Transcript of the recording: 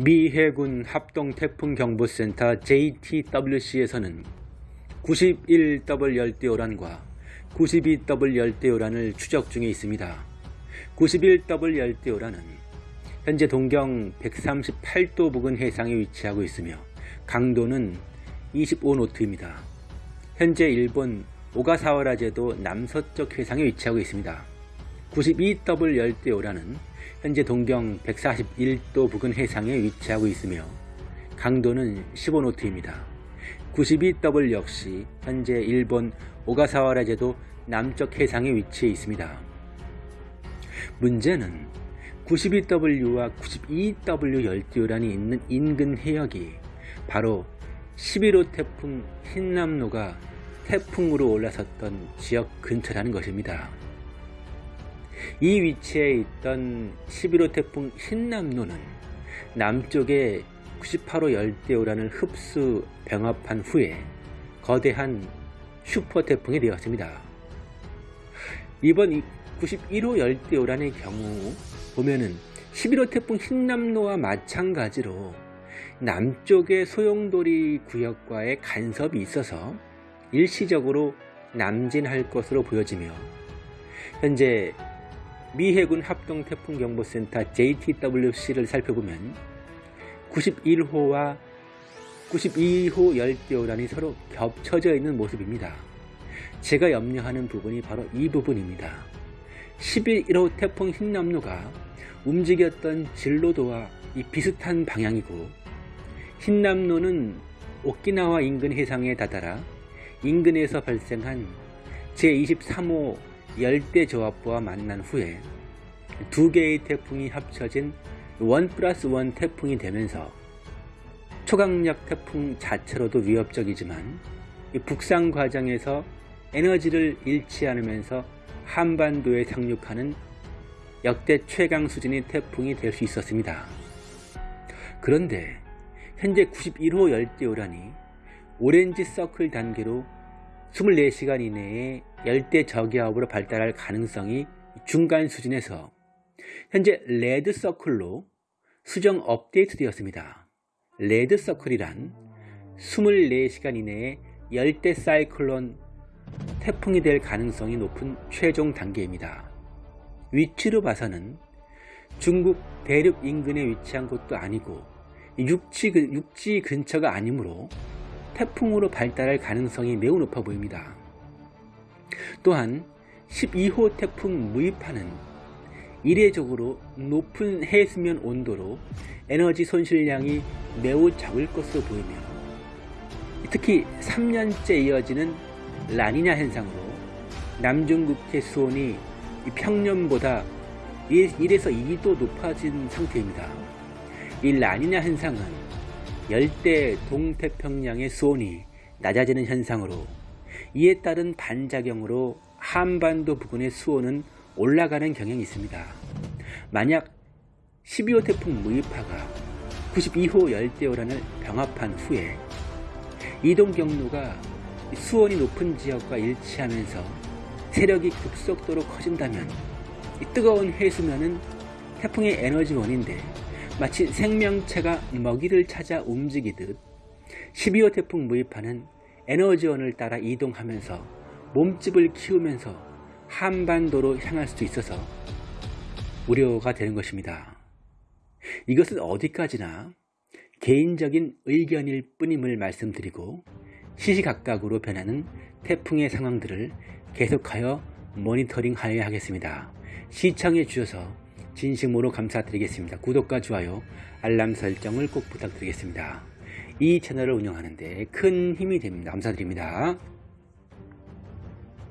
미 해군 합동 태풍 경보센터 JTWC에서는 91W 열대요란과 92W 열대요란을 추적 중에 있습니다. 91W 열대요란은 현재 동경 138도 부근 해상에 위치하고 있으며 강도는 25노트입니다. 현재 일본 오가사와라 제도 남서쪽 해상에 위치하고 있습니다. 92W 열대요란은 현재 동경 141도 부근 해상에 위치하고 있으며 강도는 15노트입니다. 92W 역시 현재 일본 오가사와라 제도 남쪽 해상에 위치해 있습니다. 문제는 92W와 92W 열대요란이 있는 인근 해역이 바로 11호 태풍 흰남노가 태풍으로 올라섰던 지역 근처라는 것입니다. 이 위치에 있던 11호 태풍 흰남노는 남쪽에 98호 열대요란을 흡수 병합한 후에 거대한 슈퍼 태풍이 되었습니다. 이번 91호 열대요란의 경우 보면은 11호 태풍 흰남노와 마찬가지로 남쪽의 소용돌이 구역과의 간섭이 있어서 일시적으로 남진할 것으로 보여지며 현재 미 해군 합동태풍경보센터 JTWC를 살펴보면 91호와 92호 열대요란이 서로 겹쳐져 있는 모습입니다. 제가 염려하는 부분이 바로 이 부분입니다. 11호 태풍 흰남노가 움직였던 진로도와 이 비슷한 방향이고 흰남노는 오키나와 인근 해상에 다다라 인근에서 발생한 제23호 열대 저압부와 만난 후에 두 개의 태풍이 합쳐진 원 플러스 원 태풍이 되면서 초강력 태풍 자체로도 위협적이지만 북상 과정에서 에너지를 잃지 않으면서 한반도에 상륙하는 역대 최강 수준의 태풍이 될 수 있었습니다. 그런데 현재 91호 열대요란이 orange circle 단계로 24시간 이내에 열대 저기압으로 발달할 가능성이 중간 수준에서 현재 red circle로 수정 업데이트 되었습니다. red circle이란 24시간 이내에 열대 사이클론 태풍이 될 가능성이 높은 최종 단계입니다. 위치로 봐서는 중국 대륙 인근에 위치한 곳도 아니고 육지, 육지 근처가 아니므로 태풍으로 발달할 가능성이 매우 높아 보입니다. 또한 12호 태풍 무이파는 이례적으로 높은 해수면 온도로 에너지 손실량이 매우 적을 것으로 보이며 특히 3년째 이어지는 라니냐 현상으로 남중국해 수온이 평년보다 1에서 2도 높아진 상태입니다. 이 라니냐 현상은 열대 동태평양의 수온이 낮아지는 현상으로 이에 따른 반작용으로 한반도 부근의 수온은 올라가는 경향이 있습니다. 만약 12호 태풍 무이파가 92호 열대요란을 병합한 후에 이동 경로가 수온이 높은 지역과 일치하면서 세력이 급속도로 커진다면 뜨거운 해수면은 태풍의 에너지원인데 마치 생명체가 먹이를 찾아 움직이듯 12호 태풍 무이파는 에너지원을 따라 이동하면서 몸집을 키우면서 한반도로 향할 수도 있어서 우려가 되는 것입니다. 이것은 어디까지나 개인적인 의견일 뿐임을 말씀드리고 시시각각으로 변하는 태풍의 상황들을 계속하여 모니터링하여야 하겠습니다. 시청해 주셔서 진심으로 감사드리겠습니다. 구독과 좋아요, 알람 설정을 꼭 부탁드리겠습니다. 이 채널을 운영하는데 큰 힘이 됩니다. 감사드립니다.